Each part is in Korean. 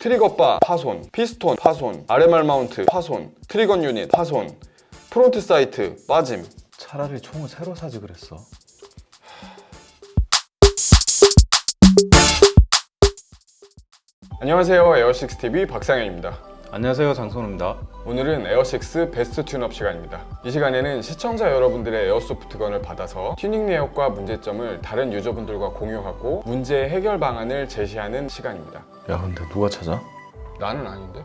trigger bar 파손, 피스톤 파손, RMR mount 파손, trigger unit 파손, front sight 빠짐. 차라리 총을 새로 사지 그랬어. 안녕하세요 에어식스TV 박상현입니다. 안녕하세요 장선우입니다. 오늘은 에어식스 best tune-up 시간입니다. 이 시간에는 시청자 여러분들의 airsoft gun을 받아서 튜닝 내역과 문제점을 다른 유저분들과 공유하고 문제 해결 방안을 제시하는 시간입니다. 야 근데 누가 찾아? 나는 아닌데?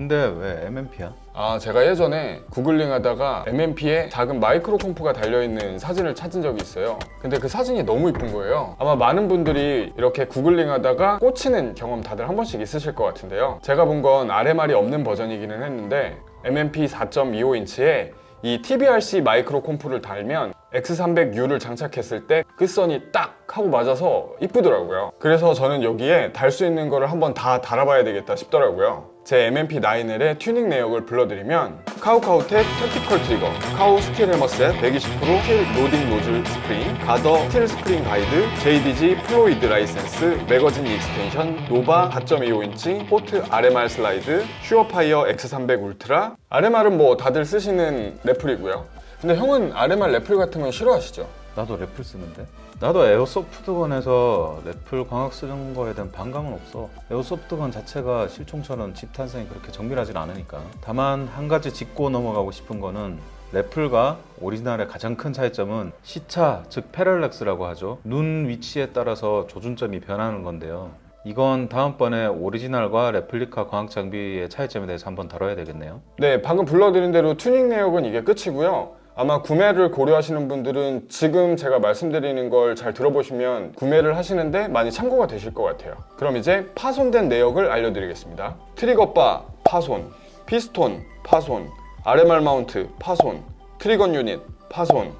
근데 왜 MMP야? 아 제가 예전에 구글링 하다가 MMP에 작은 마이크로 콤프가 달려있는 사진을 찾은 적이 있어요. 근데 그 사진이 너무 이쁜 거예요. 아마 많은 분들이 이렇게 구글링 하다가 꽂히는 경험 다들 한 번씩 있으실 것 같은데요. 제가 본 건 RMR이 없는 버전이기는 했는데 M&P 4.25인치에 이 TBRC micro comp를 달면 X300U를 장착했을 때 끝선이 딱 하고 맞아서 이쁘더라고요. 그래서 저는 여기에 달 수 있는 거를 한번 다 달아봐야 되겠다 싶더라고요 제 M&P9L의 튜닝 내역을 불러드리면 카우카우텍 tactical trigger, 카우 steel hammer set 120% steel loading nozzle spring, 가더 steel spring guide, JDG 플로이드 라이센스, magazine extension, 노바 4.25인치, port RMR slide, 슈어파이어 X300 울트라 RMR은 뭐 다들 쓰시는 래플이고요 근데 형은 RMR 래플 같은 건 싫어하시죠? 나도 래플 쓰는데. 나도 airsoft gun에서 래플 광학 쓰는 거에 대한 반감은 없어. airsoft gun 자체가 실총처럼 집탄성이 그렇게 정밀하진 않으니까. 다만 한 가지 짚고 넘어가고 싶은 거는 래플과 오리지널의 가장 큰 차이점은 시차, 즉 parallax라고 하죠. 눈 위치에 따라서 조준점이 변하는 건데요. 이건 다음번에 오리지널과 레플리카 광학 장비의 차이점에 대해서 한번 다뤄야 되겠네요. 네, 방금 불러드린 대로 튜닝 내역은 이게 끝이고요. 아마 구매를 고려하시는 분들은 지금 제가 말씀드리는 걸 잘 들어보시면 구매를 하시는데 많이 참고가 되실 것 같아요. 그럼 이제 파손된 내역을 알려드리겠습니다. trigger bar 파손, 피스톤 파손, RMR mount 파손, trigger unit 파손,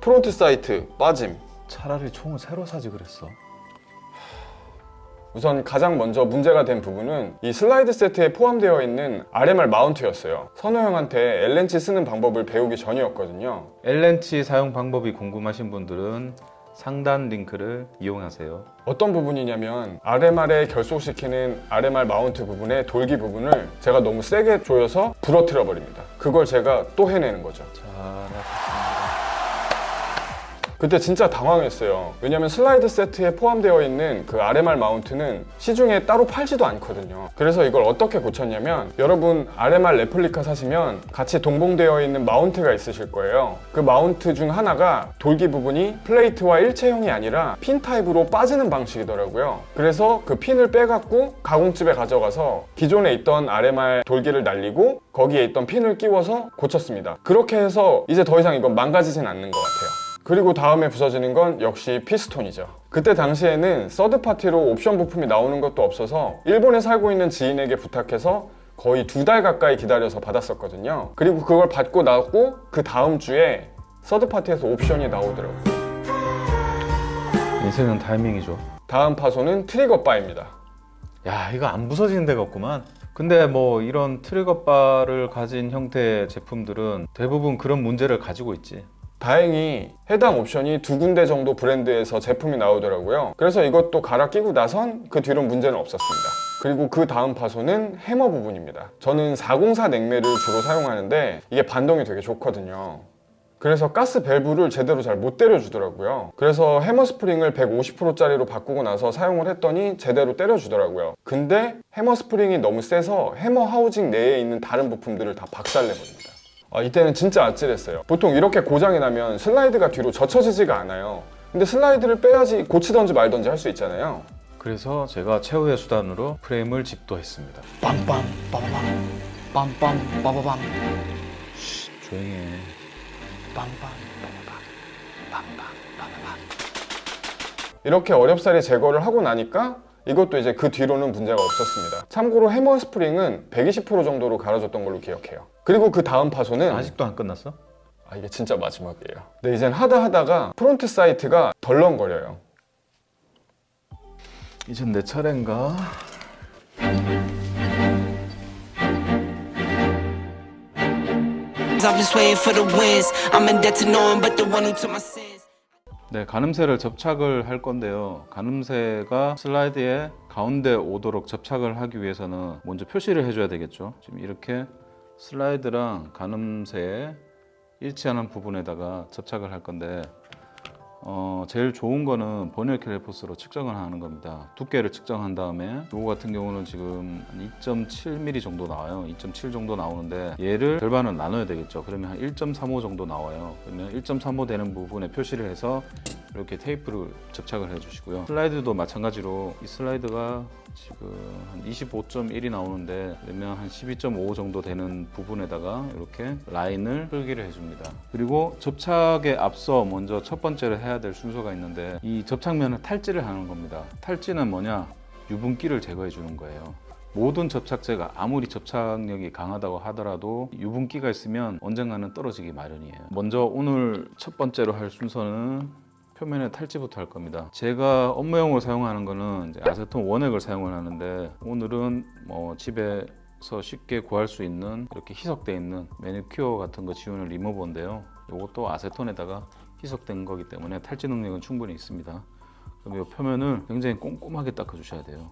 front sight 빠짐. 차라리 총을 새로 사지 그랬어. 우선 가장 먼저 문제가 된 부분은 이 슬라이드 세트에 포함되어 있는 RMR mount였어요. 선우 형한테 L렌치 쓰는 방법을 배우기 전이었거든요. L렌치 사용 방법이 궁금하신 분들은 상단 링크를 이용하세요. 어떤 부분이냐면 RMR에 결속시키는 RMR mount 부분의 돌기 부분을 제가 너무 세게 조여서 부러뜨려 버립니다. 그걸 제가 또 해내는 거죠. 잘하셨습니다. 그때 진짜 당황했어요. 왜냐면 슬라이드 세트에 포함되어 있는 그 RMR mount는 시중에 따로 팔지도 않거든요. 그래서 이걸 어떻게 고쳤냐면 여러분 RMR 레플리카 사시면 같이 동봉되어 있는 mount가 있으실 거예요. 그 mount 중 하나가 돌기 부분이 플레이트와 일체형이 아니라 핀 타입으로 빠지는 방식이더라고요. 그래서 그 핀을 빼갖고 가공집에 가져가서 기존에 있던 RMR 돌기를 날리고 거기에 있던 핀을 끼워서 고쳤습니다. 그렇게 해서 이제 더 이상 이건 망가지진 않는 것 같아요. 그리고 다음에 부서지는 건 역시 피스톤이죠. 그때 당시에는 서드파티로 옵션 부품이 나오는 것도 없어서 일본에 살고 있는 지인에게 부탁해서 거의 두 달 가까이 기다려서 받았었거든요. 그리고 그걸 받고 나고 그 다음 주에 서드파티에서 옵션이 나오더라고요. 인생은 타이밍이죠. 다음 파손은 trigger bar입니다. 야 이거 안 부서지는 데가 없구만. 근데 뭐 이런 trigger bar를 가진 형태의 제품들은 대부분 그런 문제를 가지고 있지. 다행히 해당 옵션이 두 군데 정도 브랜드에서 제품이 나오더라고요. 그래서 이것도 갈아 끼고 나선 그 뒤로 문제는 없었습니다. 그리고 그 다음 파손은 해머 부분입니다. 저는 404 냉매를 주로 사용하는데 이게 반동이 되게 좋거든요. 그래서 가스 밸브를 제대로 잘 못 때려주더라고요. 그래서 해머 스프링을 150%짜리로 바꾸고 나서 사용을 했더니 제대로 때려주더라고요. 근데 해머 스프링이 너무 세서 해머 하우징 내에 있는 다른 부품들을 다 박살내버립니다. 아, 이때는 진짜 아찔했어요. 보통 이렇게 고장이 나면 슬라이드가 뒤로 젖혀지지가 않아요. 근데 슬라이드를 빼야지 고치던지 말던지 할 수 있잖아요. 그래서 제가 최후의 수단으로 프레임을 집도했습니다. 빰빰 빠바밤 빰빰 빠바밤 조용히 해. 빰빰 빠바밤 빰빰 빠바밤 이렇게 어렵사리 제거를 하고 나니까 이것도 이제 그 뒤로는 문제가 없었습니다. 참고로 해머 스프링은 120% 정도로 갈아줬던 걸로 기억해요. 그리고 그 다음 파손은 아직도 안 끝났어? 아 이게 진짜 마지막이에요. 근데 이젠 하다 하다가 front sight가 덜렁거려요. 이젠 내 차례인가? I've been swaying for the winds. I'm in debt to no one but the one who took my sins. 네, 가늠쇠를 접착을 할 건데요. 가늠쇠가 슬라이드의 가운데 오도록 접착을 하기 위해서는 먼저 표시를 해줘야 되겠죠. 지금 이렇게 슬라이드랑 가늠쇠에 일치하는 부분에다가 접착을 할 건데 어, 제일 좋은 거는 버니어 캘리퍼스로 측정을 하는 겁니다. 두께를 측정한 다음에 이거 같은 경우는 지금 한 2.7mm 정도 나와요. 2.7 정도 나오는데 얘를 절반을 나눠야 되겠죠. 그러면 한 1.35 정도 나와요. 그러면 1.35 되는 부분에 표시를 해서 이렇게 테이프를 접착을 해주시고요. 슬라이드도 마찬가지로 이 슬라이드가 지금 한 25.1이 나오는데 그러면 한 12.5 정도 되는 부분에다가 이렇게 라인을 풀기를 해줍니다. 그리고 접착에 앞서 먼저 첫 번째로 해야 될 순서가 있는데 이 접착면을 탈지를 하는 겁니다. 탈지는 뭐냐? 유분기를 제거해 주는 거예요. 모든 접착제가 아무리 접착력이 강하다고 하더라도 유분기가 있으면 언젠가는 떨어지기 마련이에요. 먼저 오늘 첫 번째로 할 순서는 표면에 탈지부터 할 겁니다. 제가 업무용으로 사용하는 거는 아세톤 원액을 사용을 하는데 오늘은 뭐 집에 서 쉽게 구할 수 있는 이렇게 희석되어 있는 매니큐어 같은 거 지우는 리무버인데요. 이것도 아세톤에다가 희석된 거기 때문에 탈지 능력은 충분히 있습니다. 그럼 이 표면을 굉장히 꼼꼼하게 닦아 주셔야 돼요.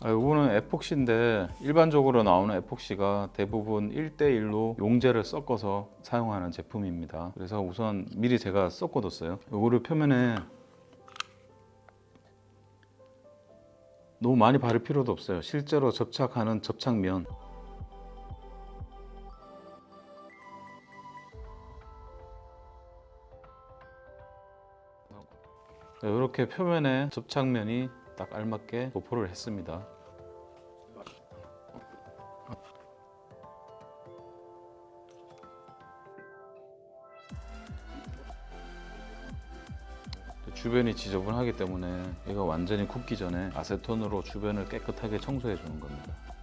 아, 이거는 에폭시인데 일반적으로 나오는 에폭시가 대부분 1대1로 용제를 섞어서 사용하는 제품입니다. 그래서 우선 미리 제가 섞어뒀어요. 이거를 표면에 너무 많이 바를 필요도 없어요. 실제로 접착하는 접착면 이렇게 표면에 접착면이 딱 알맞게 도포를 했습니다. 주변이 지저분하기 때문에 이거 완전히 굳기 전에 아세톤으로 주변을 깨끗하게 청소해 주는 겁니다.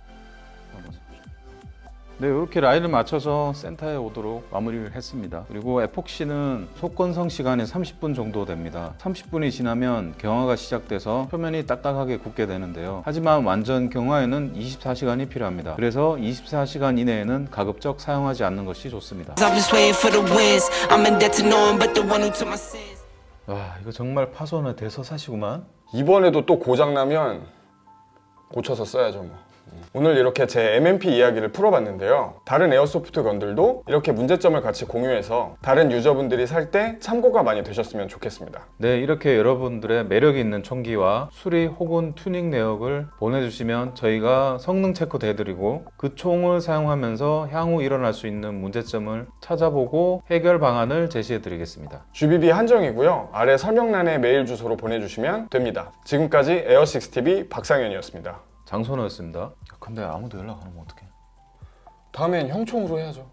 네, 이렇게 라인을 맞춰서 센터에 오도록 마무리를 했습니다. 그리고 에폭시는 속건성 시간이 30분 정도 됩니다. 30분이 지나면 경화가 시작돼서 표면이 딱딱하게 굳게 되는데요. 하지만 완전 경화에는 24시간이 필요합니다. 그래서 24시간 이내에는 가급적 사용하지 않는 것이 좋습니다. 와, 이거 정말 파손의 대서사시구만. 이번에도 또 고장 나면 고쳐서 써야죠 뭐. 오늘 이렇게 제 M&P 이야기를 풀어봤는데요. 다른 airsoft gun들도 이렇게 문제점을 같이 공유해서 다른 유저분들이 살 때 참고가 많이 되셨으면 좋겠습니다. 네, 이렇게 여러분들의 매력 있는 총기와 수리 혹은 튜닝 내역을 보내주시면 저희가 성능 체크도 해드리고 그 총을 사용하면서 향후 일어날 수 있는 문제점을 찾아보고 해결 방안을 제시해드리겠습니다. GBB 한정이고요. 아래 설명란에 메일 주소로 보내주시면 됩니다. 지금까지 에어6TV 박상현이었습니다. 장선호였습니다. 근데 아무도 연락 안 오면 어떡해? 다음엔 형총으로 해야죠.